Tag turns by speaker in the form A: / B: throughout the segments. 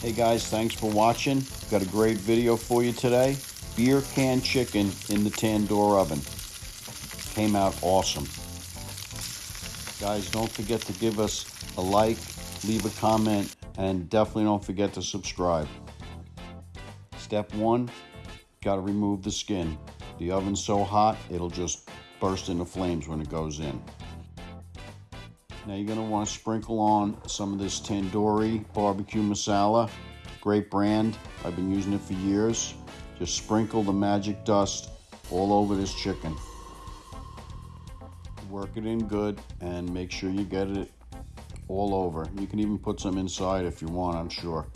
A: Hey guys, thanks for watching. Got a great video for you today. Beer can chicken in the tandoor oven. Came out awesome. Guys, don't forget to give us a like, leave a comment, and definitely don't forget to subscribe. Step one, gotta remove the skin. The oven's so hot, it'll just burst into flames when it goes in. Now you're gonna wanna sprinkle on some of this tandoori barbecue masala. Great brand, I've been using it for years. Just sprinkle the magic dust all over this chicken work it in good and make sure you get it all over. You can even put some inside if you want, I'm sure.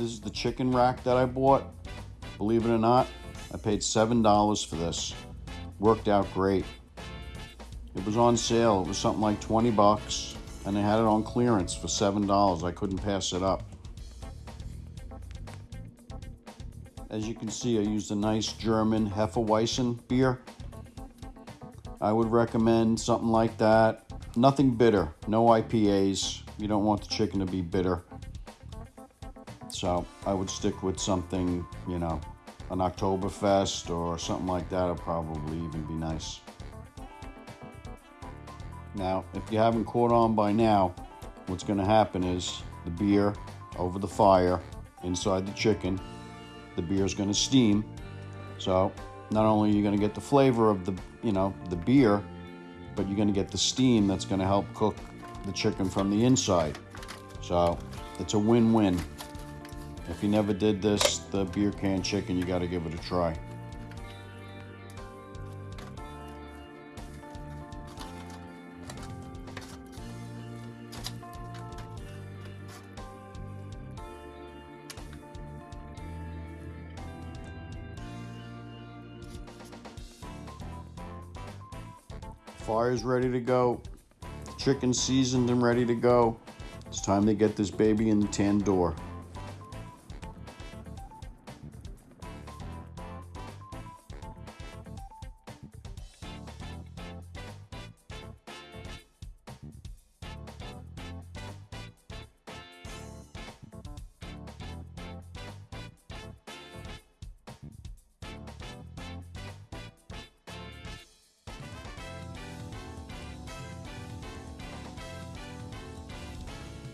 A: This is the chicken rack that I bought. Believe it or not, I paid $7 for this. Worked out great. It was on sale. It was something like 20 bucks and they had it on clearance for $7. I couldn't pass it up. As you can see, I used a nice German Hefeweizen beer. I would recommend something like that. Nothing bitter, no IPAs. You don't want the chicken to be bitter. So I would stick with something, you know, an Oktoberfest or something like that would probably even be nice. Now, if you haven't caught on by now, what's going to happen is the beer over the fire inside the chicken, the beer is going to steam. So not only are you going to get the flavor of the, you know, the beer, but you're going to get the steam that's going to help cook the chicken from the inside. So it's a win-win. If you never did this, the beer can chicken, you got to give it a try. Fire's ready to go. Chicken seasoned and ready to go. It's time to get this baby in the tandoor.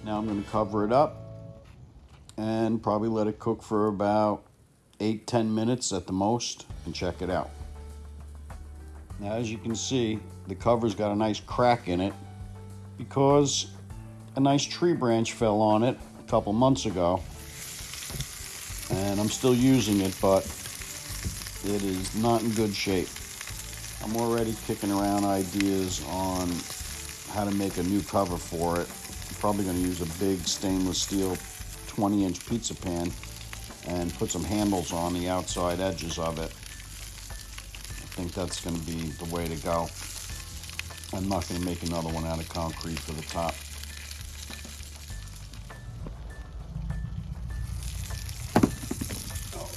A: Now I'm going to cover it up and probably let it cook for about 8-10 minutes at the most and check it out. Now as you can see, the cover's got a nice crack in it because a nice tree branch fell on it a couple months ago. And I'm still using it, but it is not in good shape. I'm already kicking around ideas on how to make a new cover for it probably going to use a big stainless steel 20 inch pizza pan and put some handles on the outside edges of it. I think that's going to be the way to go. I'm not going to make another one out of concrete for the top. Oh,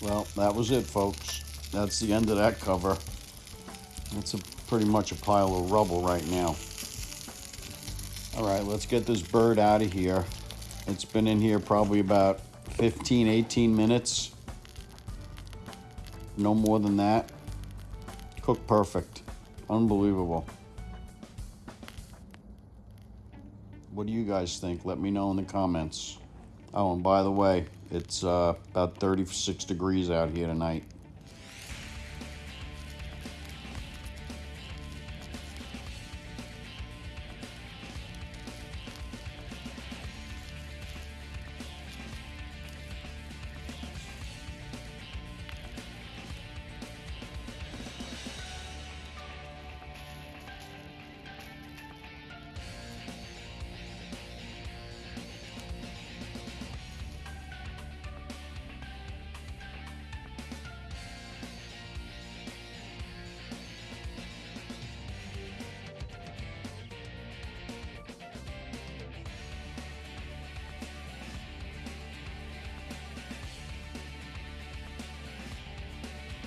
A: well, that was it, folks. That's the end of that cover. It's a, pretty much a pile of rubble right now. All right, let's get this bird out of here. It's been in here probably about 15, 18 minutes. No more than that. Cooked perfect. Unbelievable. What do you guys think? Let me know in the comments. Oh, and by the way, it's uh, about 36 degrees out here tonight.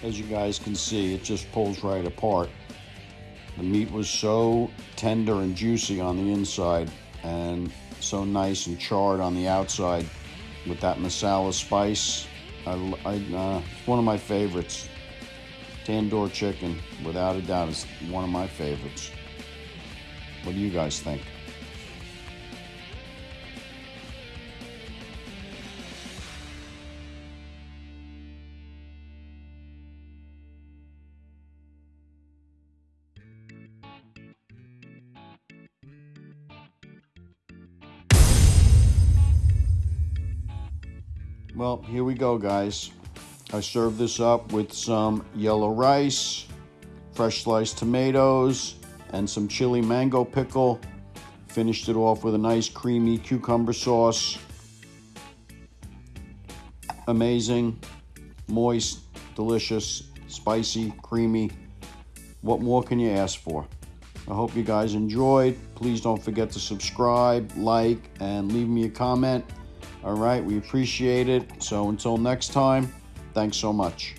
A: As you guys can see, it just pulls right apart. The meat was so tender and juicy on the inside and so nice and charred on the outside with that masala spice. I, I, uh, one of my favorites. Tandoor chicken, without a doubt, is one of my favorites. What do you guys think? Well, here we go, guys. I served this up with some yellow rice, fresh sliced tomatoes, and some chili mango pickle. Finished it off with a nice creamy cucumber sauce. Amazing, moist, delicious, spicy, creamy. What more can you ask for? I hope you guys enjoyed. Please don't forget to subscribe, like, and leave me a comment. All right, we appreciate it. So until next time, thanks so much.